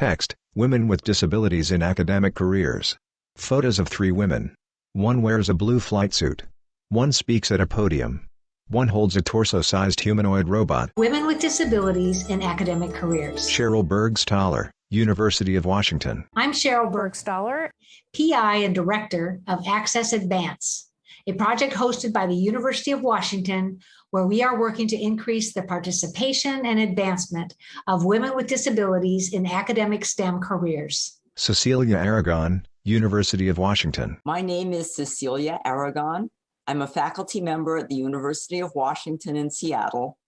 Text, Women with Disabilities in Academic Careers. Photos of three women. One wears a blue flight suit. One speaks at a podium. One holds a torso-sized humanoid robot. Women with Disabilities in Academic Careers. Cheryl Burgstahler, University of Washington. I'm Cheryl Burgstahler, PI and Director of Access Advance, a project hosted by the University of Washington where we are working to increase the participation and advancement of women with disabilities in academic STEM careers. Cecilia Aragon, University of Washington. My name is Cecilia Aragon. I'm a faculty member at the University of Washington in Seattle,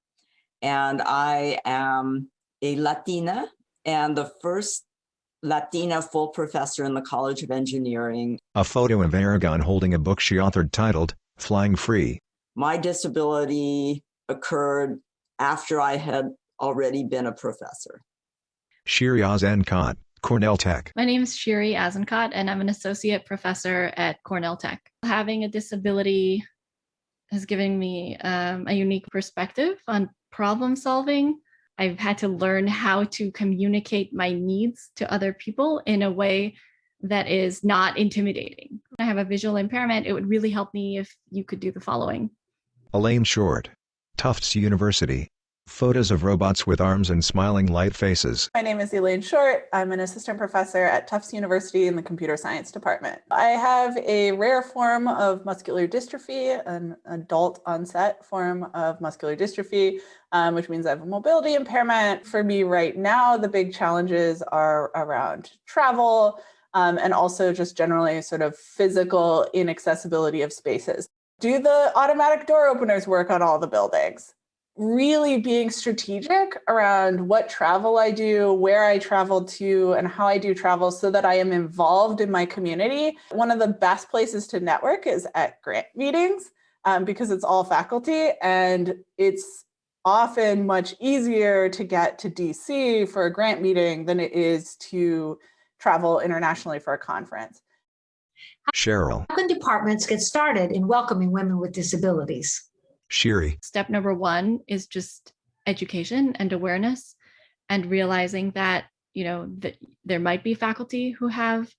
and I am a Latina and the first Latina full professor in the College of Engineering. A photo of Aragon holding a book she authored titled, Flying Free. My disability occurred after I had already been a professor. Shiri Azenkot, Cornell Tech. My name is Shiri Azenkot, and I'm an associate professor at Cornell Tech. Having a disability has given me um, a unique perspective on problem solving I've had to learn how to communicate my needs to other people in a way that is not intimidating. I have a visual impairment. It would really help me if you could do the following. Elaine Short, Tufts University. Photos of robots with arms and smiling light faces. My name is Elaine Short. I'm an assistant professor at Tufts University in the computer science department. I have a rare form of muscular dystrophy, an adult onset form of muscular dystrophy, um, which means I have a mobility impairment. For me right now, the big challenges are around travel um, and also just generally sort of physical inaccessibility of spaces. Do the automatic door openers work on all the buildings? Really being strategic around what travel I do, where I travel to, and how I do travel so that I am involved in my community. One of the best places to network is at grant meetings um, because it's all faculty and it's often much easier to get to DC for a grant meeting than it is to travel internationally for a conference. Cheryl. How can departments get started in welcoming women with disabilities? Shiri. Step number one is just education and awareness and realizing that, you know, that there might be faculty who have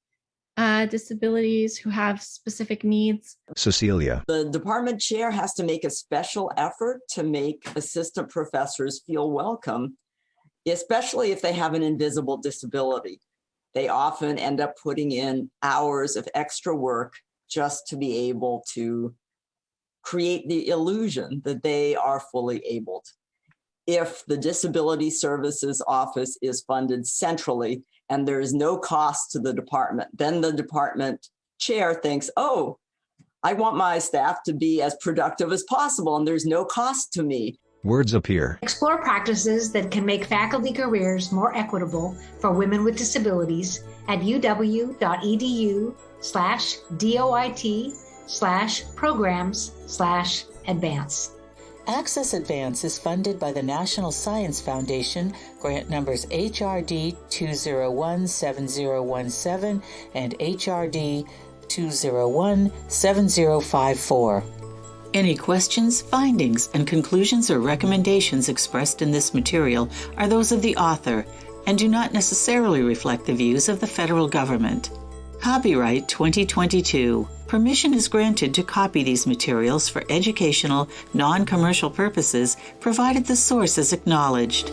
uh, disabilities, who have specific needs. Cecilia. The department chair has to make a special effort to make assistant professors feel welcome, especially if they have an invisible disability. They often end up putting in hours of extra work just to be able to create the illusion that they are fully abled. If the Disability Services Office is funded centrally and there is no cost to the department, then the department chair thinks, oh, I want my staff to be as productive as possible and there's no cost to me. Words appear. Explore practices that can make faculty careers more equitable for women with disabilities at uw.edu slash DOIT slash programs slash advance. Access Advance is funded by the National Science Foundation, grant numbers HRD 2017017 and HRD 2017054. Any questions, findings, and conclusions or recommendations expressed in this material are those of the author and do not necessarily reflect the views of the federal government. Copyright 2022. Permission is granted to copy these materials for educational, non commercial purposes, provided the source is acknowledged.